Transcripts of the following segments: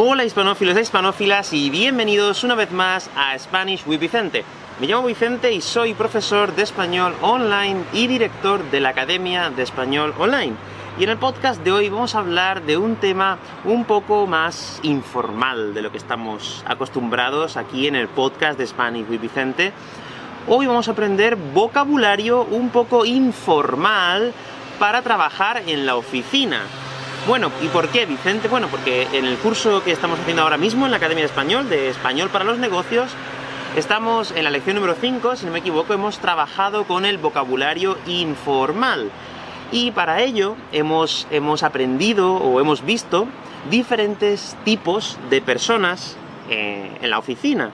Hola hispanófilos e hispanófilas y bienvenidos una vez más a Spanish with Vicente. Me llamo Vicente y soy profesor de español online y director de la Academia de Español Online. Y en el podcast de hoy vamos a hablar de un tema un poco más informal de lo que estamos acostumbrados aquí en el podcast de Spanish with Vicente. Hoy vamos a aprender vocabulario un poco informal para trabajar en la oficina. Bueno, ¿y por qué, Vicente? Bueno, porque en el curso que estamos haciendo ahora mismo en la Academia de Español, de Español para los Negocios, estamos en la lección número 5, si no me equivoco, hemos trabajado con el vocabulario informal. Y para ello hemos, hemos aprendido o hemos visto diferentes tipos de personas eh, en la oficina,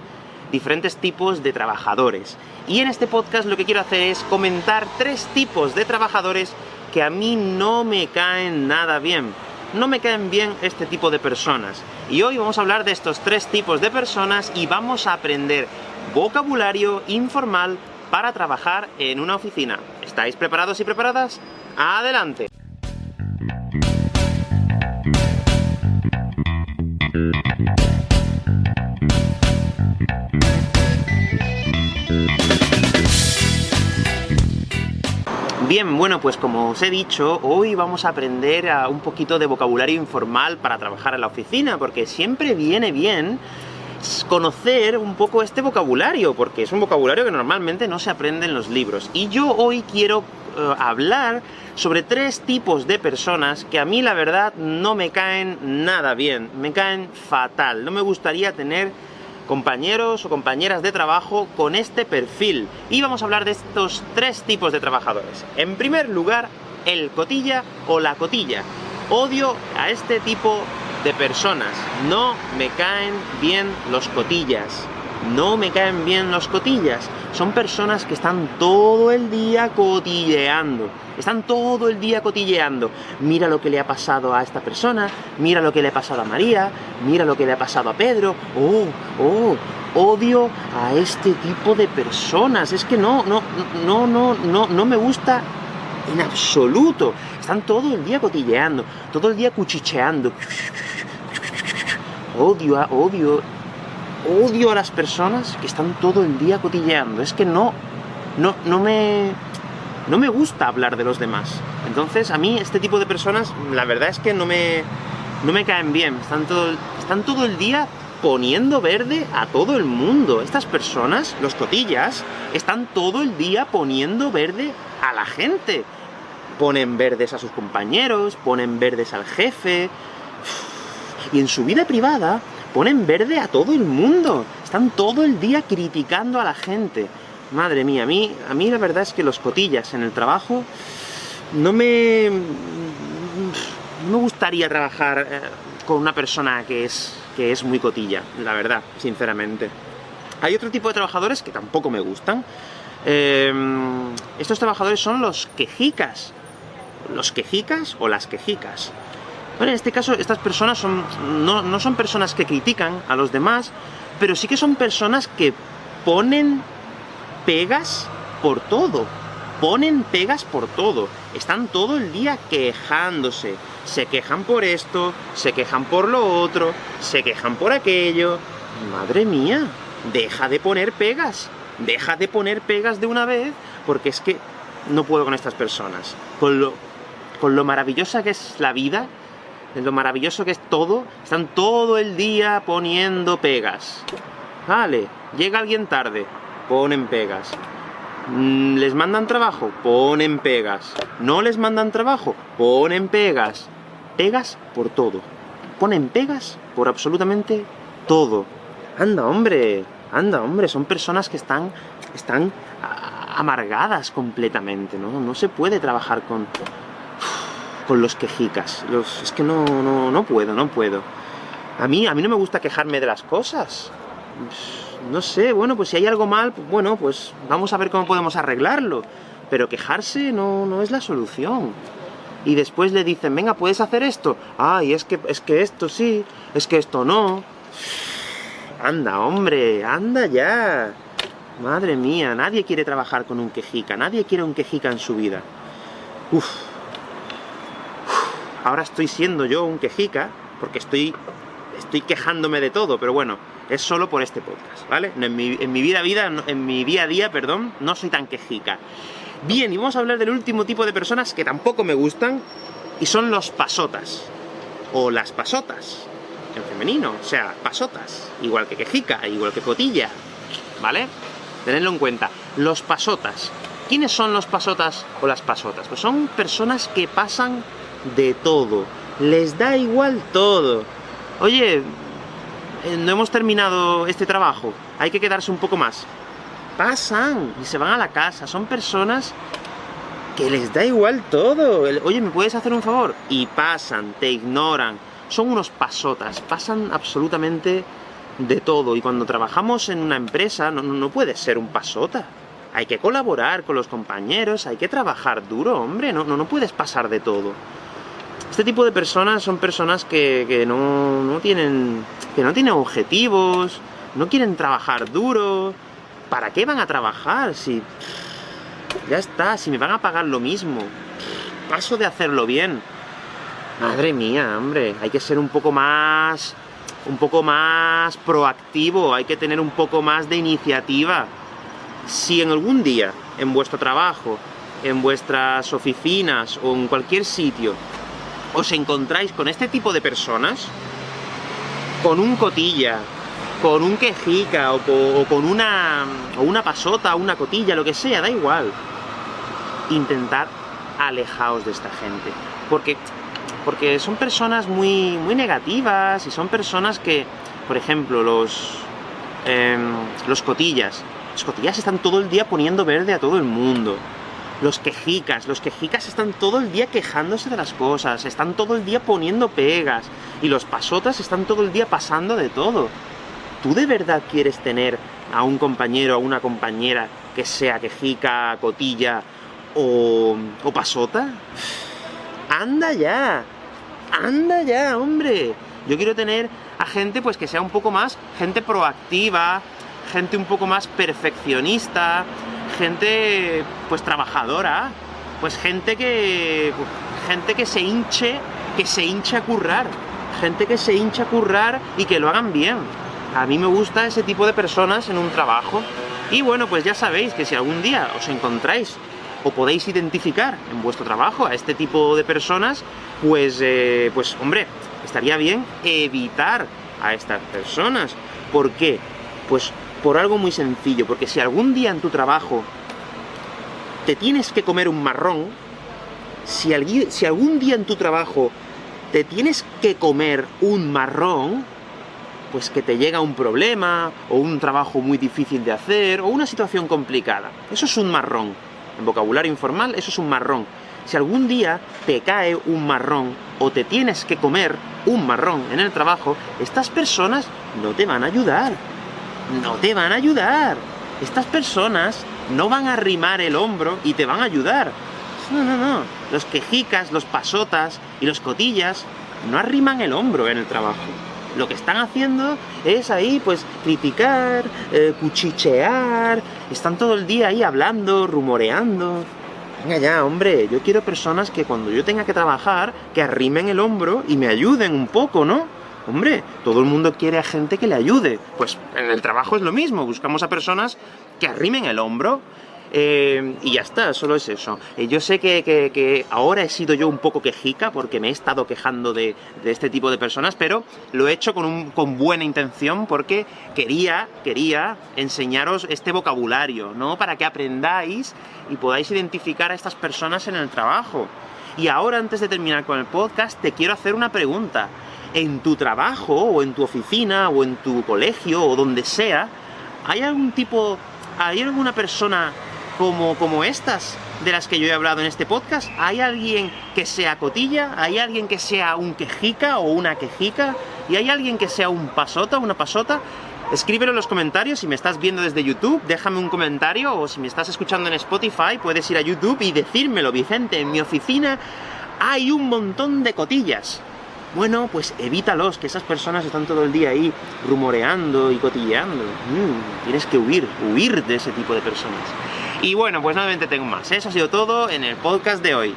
diferentes tipos de trabajadores. Y en este podcast lo que quiero hacer es comentar tres tipos de trabajadores que a mí no me caen nada bien. No me caen bien este tipo de personas. Y hoy vamos a hablar de estos tres tipos de personas y vamos a aprender vocabulario informal para trabajar en una oficina. ¿Estáis preparados y preparadas? ¡Adelante! Bueno, pues como os he dicho, hoy vamos a aprender a un poquito de vocabulario informal para trabajar en la oficina, porque siempre viene bien conocer un poco este vocabulario, porque es un vocabulario que normalmente no se aprende en los libros. Y yo hoy quiero uh, hablar sobre tres tipos de personas que a mí la verdad no me caen nada bien, me caen fatal. No me gustaría tener compañeros o compañeras de trabajo con este perfil. Y vamos a hablar de estos tres tipos de trabajadores. En primer lugar, el cotilla o la cotilla. Odio a este tipo de personas. No me caen bien los cotillas. No me caen bien los cotillas. Son personas que están todo el día cotilleando. Están todo el día cotilleando. Mira lo que le ha pasado a esta persona, mira lo que le ha pasado a María, mira lo que le ha pasado a Pedro. Oh, oh, odio a este tipo de personas. Es que no, no, no, no, no, no me gusta en absoluto. Están todo el día cotilleando, todo el día cuchicheando. Odio, odio odio a las personas que están todo el día cotilleando. Es que no, no, no me... No me gusta hablar de los demás. Entonces, a mí, este tipo de personas, la verdad es que no me, no me caen bien. Están todo, están todo el día poniendo verde a todo el mundo. Estas personas, los cotillas, están todo el día poniendo verde a la gente. Ponen verdes a sus compañeros, ponen verdes al jefe... Y en su vida privada ponen verde a todo el mundo. Están todo el día criticando a la gente. Madre mía, a mí, a mí la verdad es que los cotillas en el trabajo no me... No me gustaría trabajar eh, con una persona que es, que es muy cotilla, la verdad, sinceramente. Hay otro tipo de trabajadores que tampoco me gustan. Em, estos trabajadores son los quejicas. Los quejicas o las quejicas. Bueno, en este caso, estas personas son, no, son personas que critican a los demás, pero sí que son personas que ponen pegas por todo. Ponen pegas por todo. Están todo el día quejándose. Se quejan por esto, se quejan por lo otro, se quejan por aquello. Madre mía, deja de poner pegas. Deja de poner pegas de una vez, porque es que no puedo con estas personas. Con lo, con lo maravillosa que es la vida, lo maravilloso que es todo, están todo el día poniendo pegas. Vale, llega alguien tarde, ponen pegas. Mm, ¿Les mandan trabajo? Ponen pegas. ¿No les mandan trabajo? Ponen pegas. Pegas por todo. Ponen pegas por absolutamente todo. Anda, hombre, anda, hombre, son personas que están, están amargadas completamente, ¿no? No se puede trabajar con, con los quejicas. Los, es que no, no, no puedo, no puedo. A mí, a mí no me gusta quejarme de las cosas. No sé, bueno, pues si hay algo mal, pues bueno, pues vamos a ver cómo podemos arreglarlo. Pero quejarse no, no es la solución. Y después le dicen, venga, ¿puedes hacer esto? Ay, es que, es que esto sí, es que esto no. Anda, hombre, anda ya. Madre mía, nadie quiere trabajar con un quejica, nadie quiere un quejica en su vida. Uf, ahora estoy siendo yo un quejica, porque estoy estoy quejándome de todo, pero bueno, es solo por este podcast, ¿vale? En mi, vida, vida, en mi día a día, perdón, no soy tan quejica. Bien, y vamos a hablar del último tipo de personas que tampoco me gustan, y son los pasotas. O las pasotas, en femenino, o sea, pasotas. Igual que quejica, igual que cotilla, ¿vale? Tenedlo en cuenta. Los pasotas. ¿Quiénes son los pasotas o las pasotas? Pues son personas que pasan de todo. Les da igual todo. Oye, eh, no hemos terminado este trabajo, hay que quedarse un poco más. Pasan y se van a la casa, son personas que les da igual todo. Oye, ¿me puedes hacer un favor? Y pasan, te ignoran. Son unos pasotas, pasan absolutamente de todo. Y cuando trabajamos en una empresa, no, no puedes ser un pasota. Hay que colaborar con los compañeros, hay que trabajar duro, hombre, no, no, no puedes pasar de todo. Este tipo de personas son personas que, no, tienen, que no tienen objetivos, no quieren trabajar duro. ¿Para qué van a trabajar si... Ya está, si me van a pagar lo mismo. Paso de hacerlo bien. Madre mía, hombre, hay que ser un poco más... un poco más proactivo, hay que tener un poco más de iniciativa. Si en algún día, en vuestro trabajo, en vuestras oficinas o en cualquier sitio, os encontráis con este tipo de personas, con un cotilla, con un quejica, o, con una, o una pasota, una cotilla, lo que sea, da igual. Intentad alejaos de esta gente. Porque, porque son personas muy, muy negativas, y son personas que, por ejemplo, los, em, los cotillas. Los cotillas están todo el día poniendo verde a todo el mundo los quejicas, los quejicas están todo el día quejándose de las cosas, están todo el día poniendo pegas, y los pasotas están todo el día pasando de todo. ¿Tú de verdad quieres tener a un compañero, a una compañera que sea quejica, cotilla o, o pasota? ¡Anda ya! ¡Anda ya, hombre! Yo quiero tener a gente pues que sea un poco más, gente proactiva, gente un poco más perfeccionista, gente pues trabajadora, pues gente que gente que se hinche, que se hinche a currar, gente que se hincha a currar y que lo hagan bien. A mí me gusta ese tipo de personas en un trabajo. Y bueno, pues ya sabéis que si algún día os encontráis o podéis identificar en vuestro trabajo a este tipo de personas, pues, eh, pues hombre, estaría bien evitar a estas personas. ¿Por qué? Pues por algo muy sencillo, porque si algún día en tu trabajo te tienes que comer un marrón, si, si algún día en tu trabajo te tienes que comer un marrón, pues que te llega un problema, o un trabajo muy difícil de hacer, o una situación complicada. Eso es un marrón. En vocabulario informal, eso es un marrón. Si algún día te cae un marrón, o te tienes que comer un marrón en el trabajo, estas personas no te van a ayudar no te van a ayudar. Estas personas no van a arrimar el hombro y te van a ayudar. No, no, no. Los quejicas, los pasotas y los cotillas no arriman el hombro en el trabajo. Lo que están haciendo es ahí, pues, criticar, eh, cuchichear, están todo el día ahí hablando, rumoreando. Venga ya, hombre, yo quiero personas que cuando yo tenga que trabajar, que arrimen el hombro y me ayuden un poco, ¿no? Hombre, todo el mundo quiere a gente que le ayude. Pues en el trabajo es lo mismo, buscamos a personas que arrimen el hombro, eh, y ya está, solo es eso. Eh, yo sé que, ahora he sido yo un poco quejica, porque me he estado quejando de, este tipo de personas, pero lo he hecho con, con, buena intención, porque quería, quería enseñaros este vocabulario, ¿no? Para que aprendáis y podáis identificar a estas personas en el trabajo. Y ahora, antes de terminar con el podcast, te quiero hacer una pregunta en tu trabajo, o en tu oficina, o en tu colegio, o donde sea, ¿hay algún tipo, hay alguna persona como, como estas de las que yo he hablado en este podcast? ¿Hay alguien que sea cotilla? ¿Hay alguien que sea un quejica o una quejica? ¿Y hay alguien que sea un pasota, una pasota? Escríbelo en los comentarios, si me estás viendo desde YouTube, déjame un comentario, o si me estás escuchando en Spotify, puedes ir a YouTube y decírmelo, Vicente, en mi oficina hay un montón de cotillas. Bueno, pues evítalos, que esas personas están todo el día ahí rumoreando y cotilleando. Mm, tienes que huir, huir de ese tipo de personas. Y bueno, pues nuevamente tengo más. Eso ha sido todo en el podcast de hoy.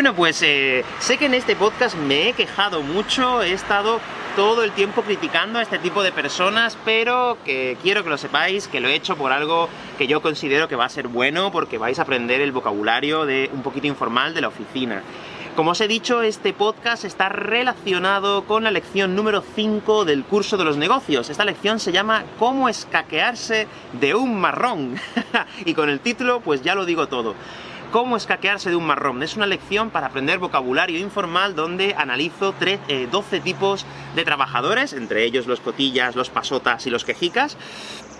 Bueno, pues eh, sé que en este podcast me he quejado mucho, he estado todo el tiempo criticando a este tipo de personas, pero que quiero que lo sepáis, que lo he hecho por algo que yo considero que va a ser bueno, porque vais a aprender el vocabulario de un poquito informal de la oficina. Como os he dicho, este podcast está relacionado con la lección número 5 del curso de los negocios. Esta lección se llama Cómo escaquearse de un marrón. y con el título, pues ya lo digo todo cómo escaquearse de un marrón. Es una lección para aprender vocabulario informal donde analizo 12 eh, tipos de trabajadores, entre ellos los cotillas, los pasotas y los quejicas,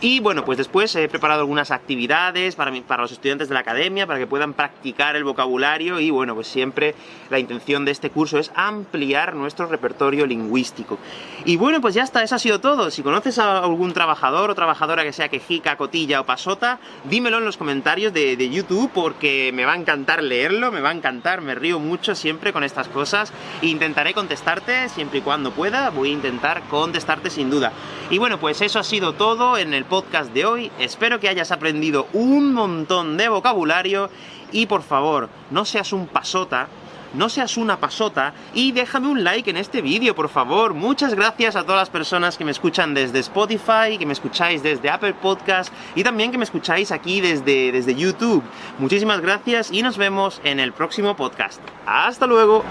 y bueno, pues después he preparado algunas actividades para, para los estudiantes de la academia, para que puedan practicar el vocabulario, y bueno, pues siempre la intención de este curso es ampliar nuestro repertorio lingüístico. Y bueno, pues ya está, eso ha sido todo. Si conoces a algún trabajador o trabajadora que sea quejica, cotilla o pasota, dímelo en los comentarios de, de YouTube, porque me va a encantar leerlo, me va a encantar, me río mucho siempre con estas cosas, intentaré contestarte siempre y cuando pueda, voy a intentar contestarte sin duda. Y bueno, pues eso ha sido todo en el podcast de hoy. Espero que hayas aprendido un montón de vocabulario y por favor, no seas un pasota, no seas una pasota y déjame un like en este vídeo, por favor. Muchas gracias a todas las personas que me escuchan desde Spotify, que me escucháis desde Apple Podcast y también que me escucháis aquí desde, desde YouTube. Muchísimas gracias y nos vemos en el próximo podcast. ¡Hasta luego!